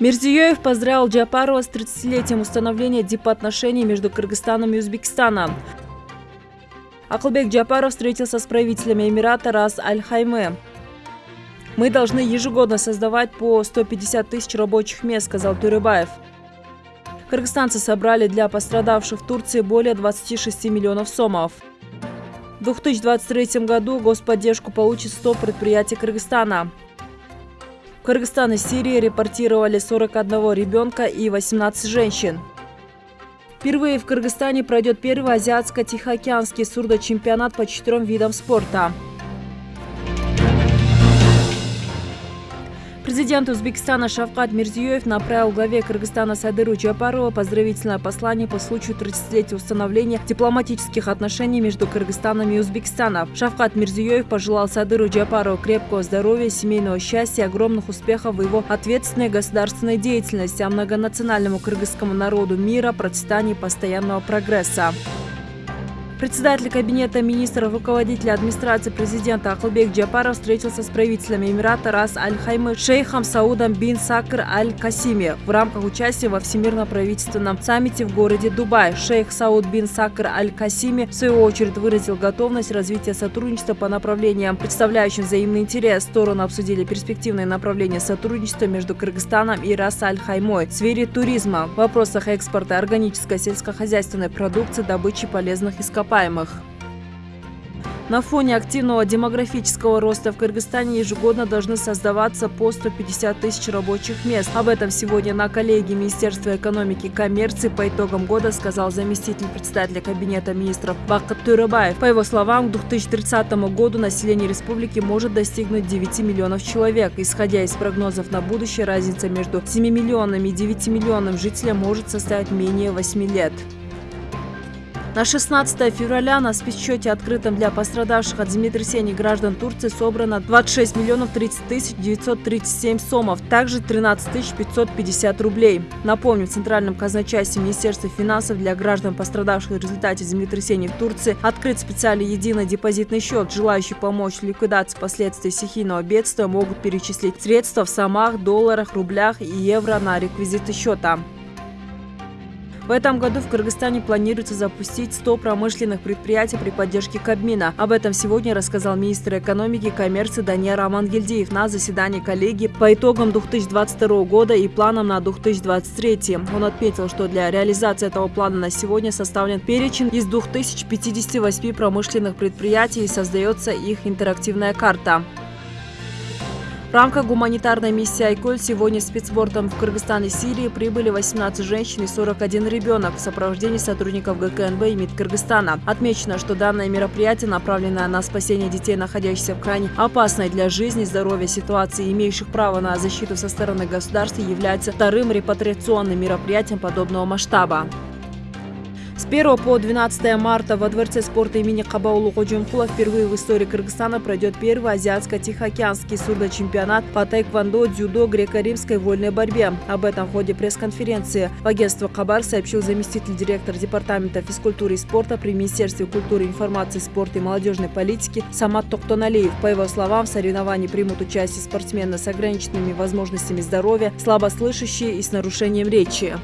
Мирзиёев поздравил Джапарова с 30-летием установления дипотношений между Кыргызстаном и Узбекистаном. Акылбек Джапаров встретился с правителями Эмирата Рас Аль-Хайме. Мы должны ежегодно создавать по 150 тысяч рабочих мест, сказал Турыбаев. Кыргызстанцы собрали для пострадавших в Турции более 26 миллионов сомов. В 2023 году господдержку получит 100 предприятий Кыргызстана. Кыргызстан и Сирии репортировали 41 ребенка и 18 женщин. Впервые в Кыргызстане пройдет первый азиатско-тихоокеанский сурдочемпионат по четырем видам спорта. Президент Узбекистана Шавкат Мирзиёев направил главе Кыргызстана Садыру Джапарова поздравительное послание по случаю 30-летия установления дипломатических отношений между Кыргызстаном и Узбекистаном. Шавкат Мирзиёев пожелал Садыру Джапарову крепкого здоровья, семейного счастья, огромных успехов в его ответственной государственной деятельности, а многонациональному кыргызскому народу мира, процветания и постоянного прогресса. Председатель Кабинета министров, руководитель администрации президента Акылбек Джапаров встретился с правителями Эмирата Рас Аль-Хаймы шейхом Саудом бин Сакр Аль-Касими в рамках участия во Всемирном правительственном саммите в городе Дубай. Шейх Сауд бин Сакр Аль-Касими в свою очередь выразил готовность развития сотрудничества по направлениям, представляющим взаимный интерес. Стороны обсудили перспективные направления сотрудничества между Кыргызстаном и Рас Аль-Хаймой в сфере туризма, в вопросах экспорта органической сельскохозяйственной продукции, добычи полезных ископаемых ископаемых. На фоне активного демографического роста в Кыргызстане ежегодно должны создаваться по 150 тысяч рабочих мест. Об этом сегодня на коллегии Министерства экономики и коммерции по итогам года сказал заместитель председателя Кабинета министров Бакат Турыбаев. По его словам, к 2030 году население республики может достигнуть 9 миллионов человек. Исходя из прогнозов на будущее, разница между 7 миллионами и 9 миллионами жителей может составить менее 8 лет. На 16 февраля на спецсчете, открытом для пострадавших от землетрясений граждан Турции, собрано 26 миллионов 30 тысяч 937 сомов, также 13 тысяч 550 рублей. Напомню, в Центральном казначействе Министерства финансов для граждан, пострадавших в результате землетрясений в Турции, открыт специальный единый депозитный счет. Желающие помочь ликвидации последствий стихийного бедствия могут перечислить средства в сомах, долларах, рублях и евро на реквизиты счета. В этом году в Кыргызстане планируется запустить 100 промышленных предприятий при поддержке Кабмина. Об этом сегодня рассказал министр экономики и коммерции Даниэр Амангельдиев на заседании коллегии по итогам 2022 года и планам на 2023. Он отметил, что для реализации этого плана на сегодня составлен перечень из 2058 промышленных предприятий и создается их интерактивная карта. В рамках гуманитарной миссии «Айколь» сегодня спецбортом в Кыргызстан и Сирии прибыли 18 женщин и 41 ребенок в сопровождении сотрудников ГКНБ и МИД Кыргызстана. Отмечено, что данное мероприятие, направленное на спасение детей, находящихся в крайне опасной для жизни и здоровья ситуации, имеющих право на защиту со стороны государства, является вторым репатриационным мероприятием подобного масштаба. С 1 по 12 марта во Дворце спорта имени Кабаулу Ходжумкула впервые в истории Кыргызстана пройдет первый азиатско-тихоокеанский сурдочемпионат по тайквондо, дзюдо, греко-римской вольной борьбе. Об этом в ходе пресс-конференции в агентство Кабар сообщил заместитель директора Департамента физкультуры и спорта при Министерстве культуры, информации, спорта и молодежной политики Самат Токтоналиев. По его словам, в соревновании примут участие спортсмены с ограниченными возможностями здоровья, слабослышащие и с нарушением речи.